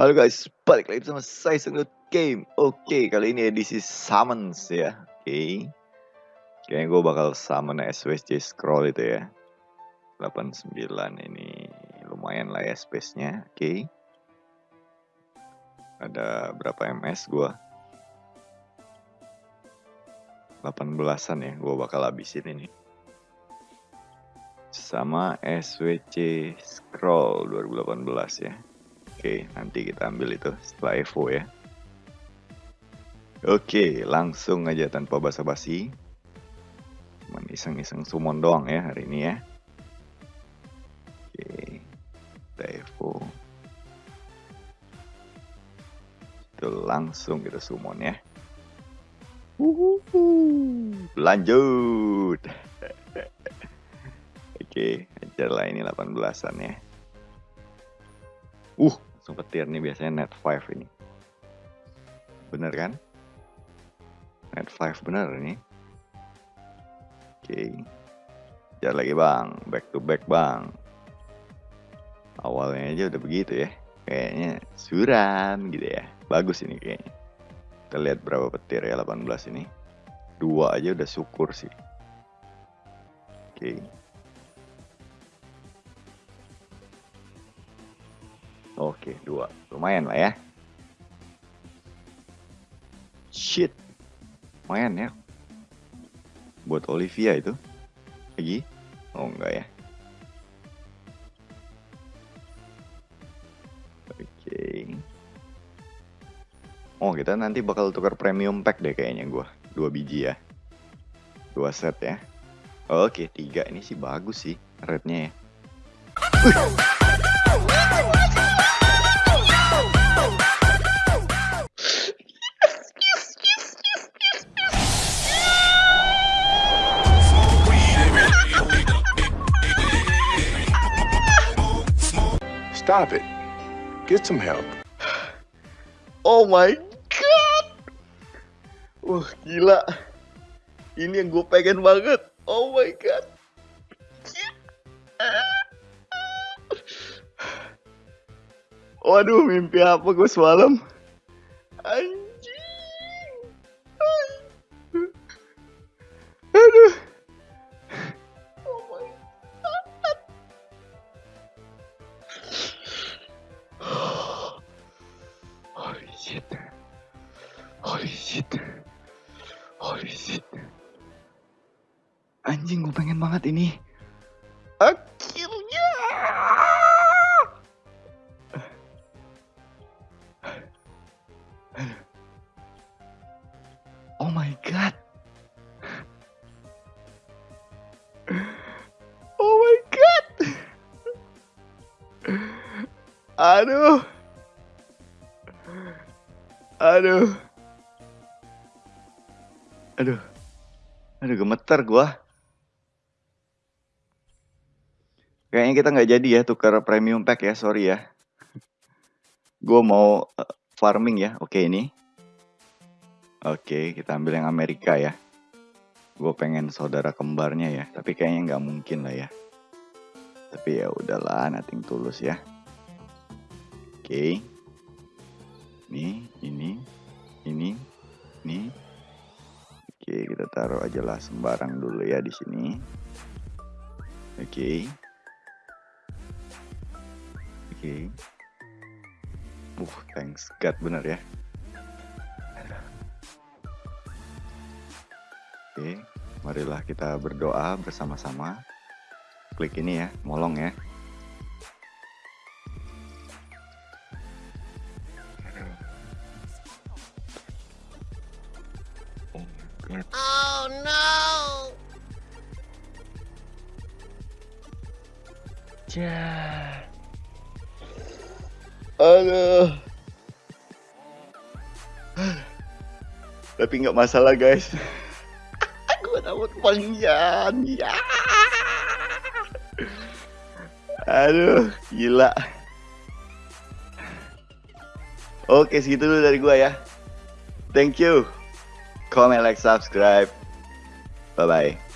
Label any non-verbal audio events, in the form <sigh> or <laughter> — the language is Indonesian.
Halo guys, balik lagi sama saya Sengut Game. Oke, kali ini edisi summons ya. Oke. Kayaknya gue bakal summon SWC scroll itu ya. 89 ini lumayan lah ya space-nya. Oke. Ada berapa MS gue? 18-an ya, gue bakal habisin ini. Sama SWC scroll 2018 ya. Oke, nanti kita ambil itu setelah Evo ya. Oke, langsung aja tanpa basa-basi. Cuman iseng-iseng summon doang ya hari ini ya. Oke, kita Evo. Itu langsung kita summon ya. Uhuhu. Lanjut. <laughs> Oke, ajar lah ini 18-an ya. Uh, langsung petir nih biasanya net 5 ini. Bener kan? Net 5 bener ini. Oke. Okay. Jar lagi bang, back to back bang. Awalnya aja udah begitu ya. Kayaknya suram gitu ya. Bagus ini kayaknya. Kita lihat berapa petir ya 18 ini. Dua aja udah syukur sih. Oke. Okay. Oke, dua. Lumayan lah ya. Shit. Lumayan ya. Buat Olivia itu. Lagi? Oh, enggak ya. Oke. Oh, kita nanti bakal tukar premium pack deh kayaknya gua. Dua biji ya. Dua set ya. Oke, tiga ini sih bagus sih rednya ya. Stop it. Get some help. Oh my god. Wah, gila. Ini yang gue pengen banget. Oh my god. Waduh, mimpi apa gue semalam? Anjing. Shit. Holy shit. Holy shit. Anjing gue pengen banget ini. Akhirnya. Oh my god. Oh my god. Aduh. Aduh. Aduh. Aduh gemeter gua. Kayaknya kita nggak jadi ya tukar premium pack ya, sorry ya. Gua mau uh, farming ya. Oke ini. Oke, kita ambil yang Amerika ya. Gue pengen saudara kembarnya ya, tapi kayaknya nggak mungkin lah ya. Tapi ya udahlah, nating tulus ya. Oke. Lah sembarang dulu ya di sini. Oke. Oke. Uh, thanks God bener ya. Oke, marilah kita berdoa bersama-sama. Klik ini ya, molong ya. Oh no! Ja. Aduh. Tapi nggak masalah guys. <laughs> Gue dapat panggilan. Ya. Aduh, gila. Oke, segitu dulu dari gua ya. Thank you. Comment, like, subscribe. Bye-bye.